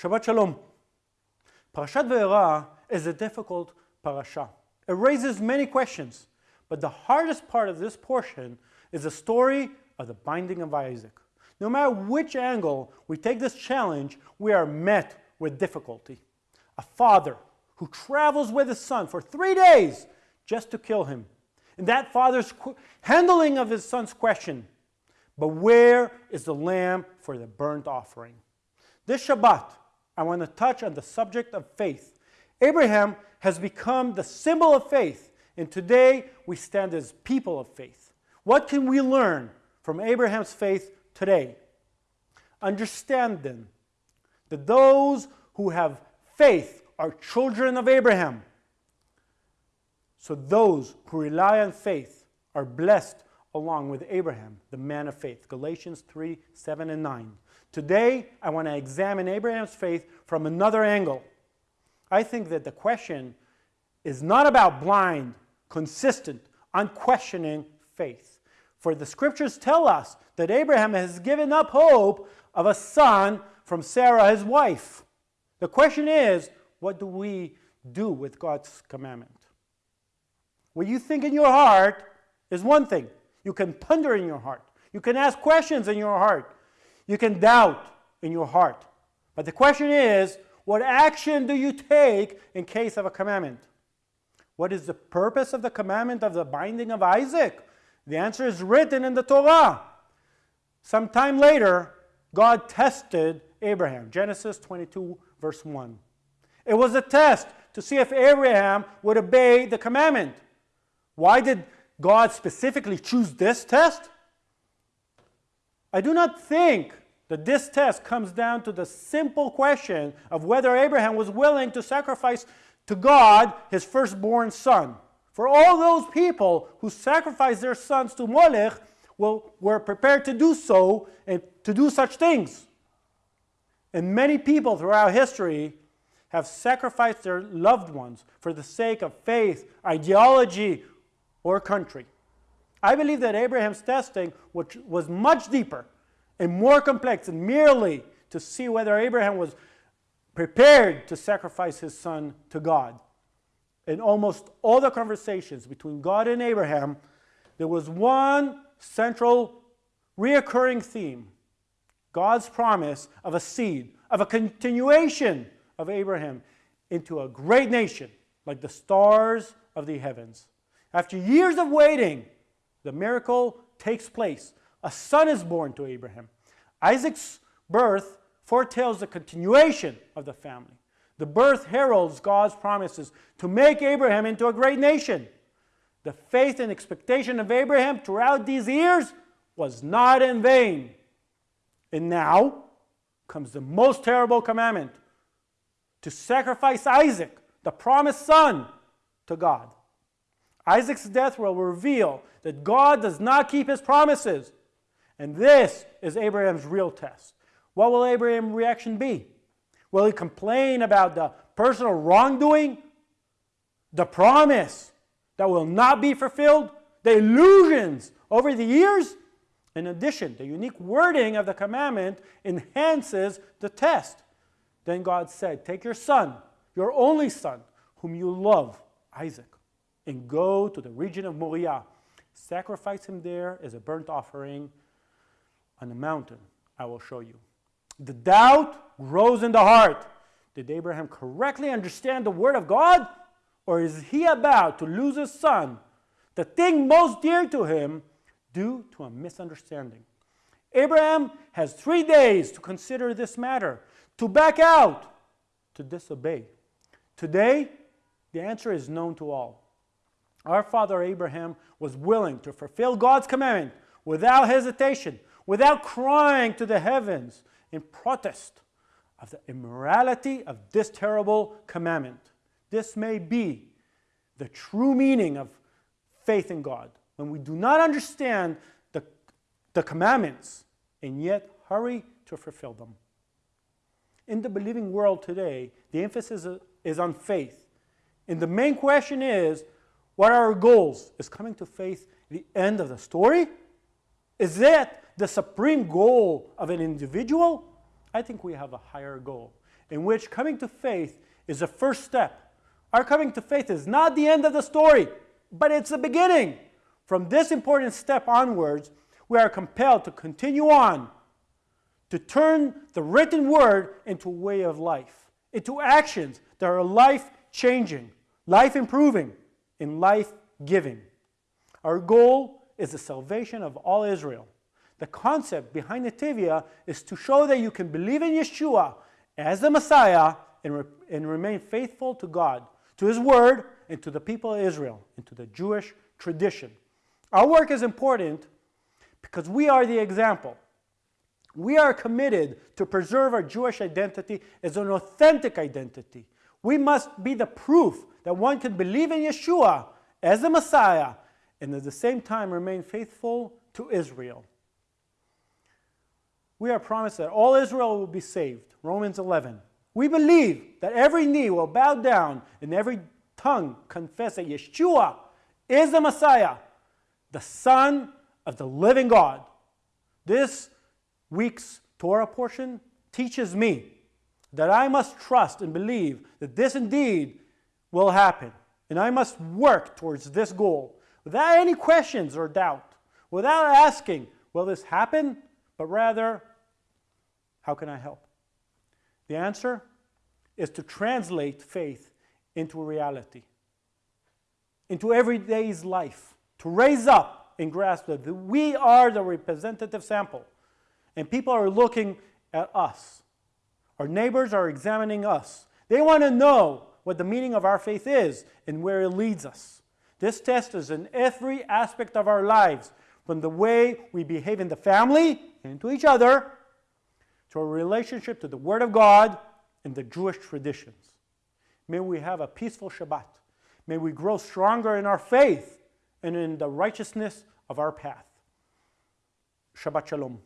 Shabbat Shalom. Parashat Vayera is a difficult parasha. It raises many questions, but the hardest part of this portion is the story of the binding of Isaac. No matter which angle we take this challenge, we are met with difficulty. A father who travels with his son for three days just to kill him. And that father's handling of his son's question, but where is the lamb for the burnt offering? This Shabbat, I want to touch on the subject of faith. Abraham has become the symbol of faith, and today we stand as people of faith. What can we learn from Abraham's faith today? Understand then that those who have faith are children of Abraham. So those who rely on faith are blessed along with Abraham, the man of faith. Galatians 3 7 and 9. Today, I want to examine Abraham's faith from another angle. I think that the question is not about blind, consistent, unquestioning faith. For the scriptures tell us that Abraham has given up hope of a son from Sarah, his wife. The question is, what do we do with God's commandment? What you think in your heart is one thing. You can ponder in your heart. You can ask questions in your heart. You can doubt in your heart. But the question is, what action do you take in case of a commandment? What is the purpose of the commandment of the binding of Isaac? The answer is written in the Torah. Some time later, God tested Abraham. Genesis 22, verse 1. It was a test to see if Abraham would obey the commandment. Why did God specifically choose this test? I do not think that this test comes down to the simple question of whether Abraham was willing to sacrifice to God his firstborn son. For all those people who sacrificed their sons to Molech will, were prepared to do so and to do such things. And many people throughout history have sacrificed their loved ones for the sake of faith, ideology, or country. I believe that Abraham's testing, which was much deeper and more complex than merely to see whether Abraham was prepared to sacrifice his son to God. In almost all the conversations between God and Abraham, there was one central reoccurring theme God's promise of a seed, of a continuation of Abraham into a great nation like the stars of the heavens. After years of waiting, the miracle takes place. A son is born to Abraham. Isaac's birth foretells the continuation of the family. The birth heralds God's promises to make Abraham into a great nation. The faith and expectation of Abraham throughout these years was not in vain. And now comes the most terrible commandment to sacrifice Isaac, the promised son, to God. Isaac's death will reveal that God does not keep his promises. And this is Abraham's real test. What will Abraham's reaction be? Will he complain about the personal wrongdoing? The promise that will not be fulfilled? The illusions over the years? In addition, the unique wording of the commandment enhances the test. Then God said, Take your son, your only son, whom you love, Isaac, and go to the region of Moriah. Sacrifice him there as a burnt offering on the mountain I will show you. The doubt grows in the heart. Did Abraham correctly understand the word of God? Or is he about to lose his son, the thing most dear to him, due to a misunderstanding? Abraham has three days to consider this matter, to back out, to disobey. Today, the answer is known to all. Our father Abraham was willing to fulfill God's commandment without hesitation, without crying to the heavens in protest of the immorality of this terrible commandment. This may be the true meaning of faith in God. When we do not understand the, the commandments and yet hurry to fulfill them. In the believing world today, the emphasis is on faith. And the main question is what are our goals? Is coming to faith the end of the story? Is that the supreme goal of an individual? I think we have a higher goal. in which coming to faith is the first step. Our coming to faith is not the end of the story, but it's the beginning. From this important step onwards, we are compelled to continue on, to turn the written word into a way of life, into actions that are life changing, life improving, and life giving. Our goal is the salvation of all Israel. The concept behind Netivyah is to show that you can believe in Yeshua as the Messiah and, re and remain faithful to God, to His Word, and to the people of Israel, and to the Jewish tradition. Our work is important because we are the example. We are committed to preserve our Jewish identity as an authentic identity. We must be the proof that one can believe in Yeshua as the Messiah and at the same time remain faithful to Israel. We are promised that all Israel will be saved. Romans 11. We believe that every knee will bow down and every tongue confess that Yeshua is the Messiah, the Son of the living God. This week's Torah portion teaches me that I must trust and believe that this indeed will happen. And I must work towards this goal without any questions or doubt, without asking, will this happen? But rather, how can I help? The answer is to translate faith into reality, into everyday's life, to raise up and grasp that we are the representative sample, and people are looking at us. Our neighbors are examining us. They want to know what the meaning of our faith is and where it leads us. This test is in every aspect of our lives, from the way we behave in the family and to each other, to our relationship to the Word of God and the Jewish traditions. May we have a peaceful Shabbat. May we grow stronger in our faith and in the righteousness of our path. Shabbat Shalom.